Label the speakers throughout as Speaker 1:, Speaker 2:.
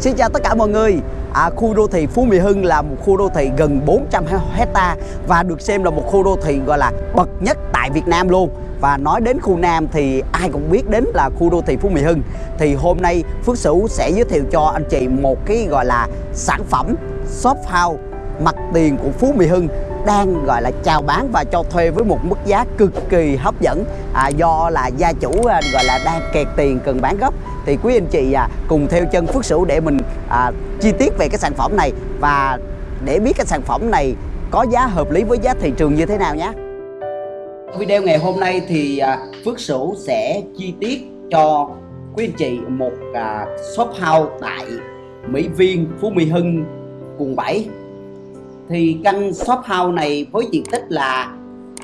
Speaker 1: Xin chào tất cả mọi người. À, Khu đô thị Phú Mỹ Hưng là một khu đô thị gần 400 hecta Và được xem là một khu đô thị gọi là bậc nhất tại Việt Nam luôn. Và nói đến khu Nam thì ai cũng biết đến là khu đô thị Phú Mỹ Hưng. Thì hôm nay Phước Sửu sẽ giới thiệu cho anh chị một cái gọi là sản phẩm shop house mặt tiền của Phú Mỹ Hưng đang gọi là chào bán và cho thuê với một mức giá cực kỳ hấp dẫn. À, do là gia chủ à, gọi là đang kẹt tiền cần bán gấp thì quý anh chị à, cùng theo chân Phước Sửu để mình à, chi tiết về cái sản phẩm này và để biết cái sản phẩm này có giá hợp lý với giá thị trường như thế nào nhé. Video ngày hôm nay thì à, Phước Sửu sẽ chi tiết cho quý anh chị một à, shop house tại Mỹ Viên, Phú Mỹ Hưng, quận 7 thì căn shop house này với diện tích là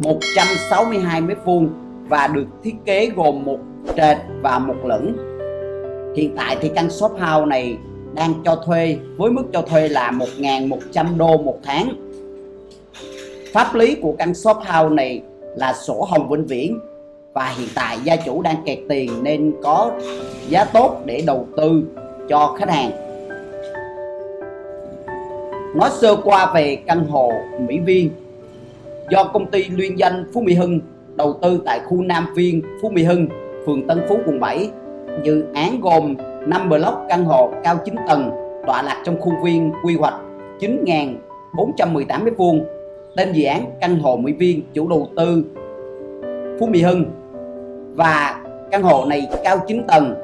Speaker 1: 162 m2 và được thiết kế gồm một trệt và một lửng. Hiện tại thì căn shop house này đang cho thuê với mức cho thuê là 1.100 đô một tháng. Pháp lý của căn shop house này là sổ hồng vĩnh viễn và hiện tại gia chủ đang kẹt tiền nên có giá tốt để đầu tư cho khách hàng nói sơ qua về căn hộ Mỹ Viên do công ty liên danh Phú Mỹ Hưng đầu tư tại khu Nam Viên, Phú Mỹ Hưng, phường Tân Phú, quận 7. Dự án gồm 5 block căn hộ cao 9 tầng tọa lạc trong khuôn viên quy hoạch 9.418 m2. Tên dự án căn hộ Mỹ Viên chủ đầu tư Phú Mỹ Hưng và căn hộ này cao 9 tầng.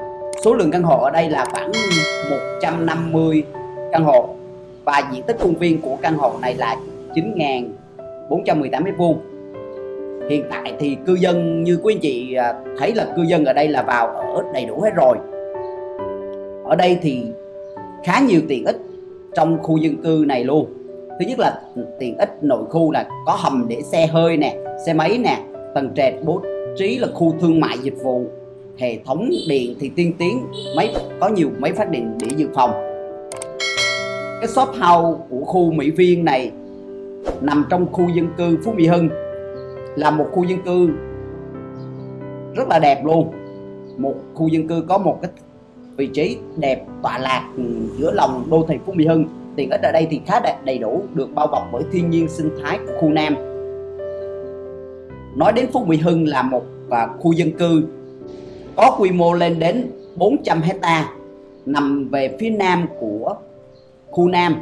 Speaker 1: Số lượng căn hộ ở đây là khoảng 150 căn hộ và diện tích khuôn viên của căn hộ này là 9.418 m2 hiện tại thì cư dân, như quý anh chị à, thấy là cư dân ở đây là vào ở đầy đủ hết rồi. Ở đây thì khá nhiều tiện ích trong khu dân cư này luôn. Thứ nhất là tiện ích nội khu là có hầm để xe hơi nè, xe máy nè, tầng trệt bố trí là khu thương mại dịch vụ, hệ thống điện thì tiên tiến, máy có nhiều máy phát điện để dự phòng cái shop house của khu Mỹ Viên này nằm trong khu dân cư Phú Mỹ Hưng. Là một khu dân cư rất là đẹp luôn. Một khu dân cư có một cái vị trí đẹp tọa lạc giữa lòng đô thị Phú Mỹ Hưng. Tiện ích ở đây thì khá đẹp đầy đủ, được bao bọc bởi thiên nhiên sinh thái của khu Nam. Nói đến Phú Mỹ Hưng là một và khu dân cư có quy mô lên đến 400 hecta nằm về phía nam của khu Nam.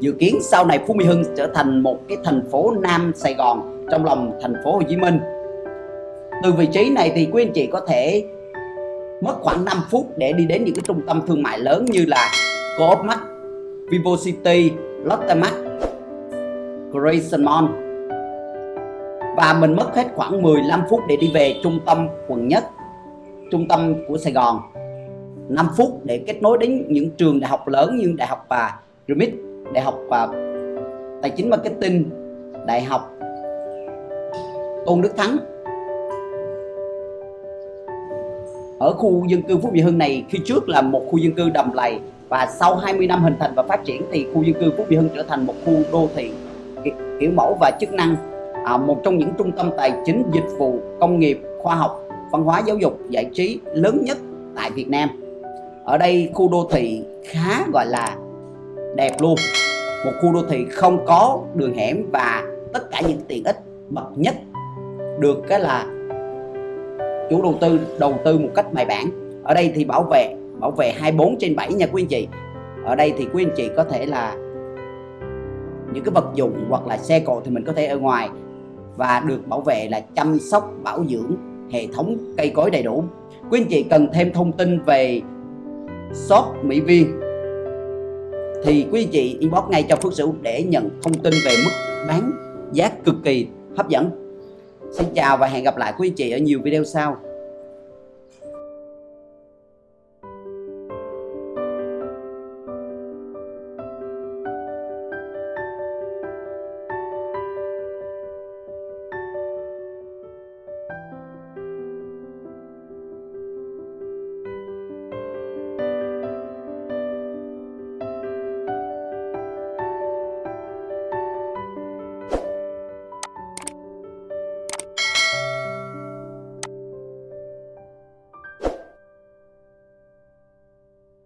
Speaker 1: Dự kiến sau này Phú Mỹ Hưng trở thành một cái thành phố Nam Sài Gòn trong lòng thành phố Hồ Chí Minh. Từ vị trí này thì quý anh chị có thể mất khoảng 5 phút để đi đến những cái trung tâm thương mại lớn như là Co-op Mart, Vivo City, Lotte Mart, Grayson Mall. Và mình mất hết khoảng 15 phút để đi về trung tâm quận nhất trung tâm của Sài Gòn. 5 phút để kết nối đến những trường đại học lớn như đại học và Remit, đại học và tài chính marketing, đại học Tôn Đức Thắng. Ở khu dân cư Phú Mỹ Hưng này khi trước là một khu dân cư đầm lầy và sau 20 năm hình thành và phát triển thì khu dân cư Phú Mỹ Hưng trở thành một khu đô thị kiểu mẫu và chức năng à, một trong những trung tâm tài chính dịch vụ công nghiệp khoa học văn hóa giáo dục giải trí lớn nhất tại Việt Nam ở đây khu đô thị khá gọi là đẹp luôn. Một khu đô thị không có đường hẻm và tất cả những tiện ích bậc nhất được cái là chủ đầu tư đầu tư một cách bài bản. Ở đây thì bảo vệ bảo vệ 24 trên 7 nha quý anh chị. Ở đây thì quý anh chị có thể là những cái vật dụng hoặc là xe cộ thì mình có thể ở ngoài và được bảo vệ là chăm sóc, bảo dưỡng hệ thống cây cối đầy đủ. Quý anh chị cần thêm thông tin về shop Mỹ Viên. Thì quý chị inbox ngay cho Phước Sửu để nhận thông tin về mức bán giá cực kỳ hấp dẫn. Xin chào và hẹn gặp lại quý chị ở nhiều video sau.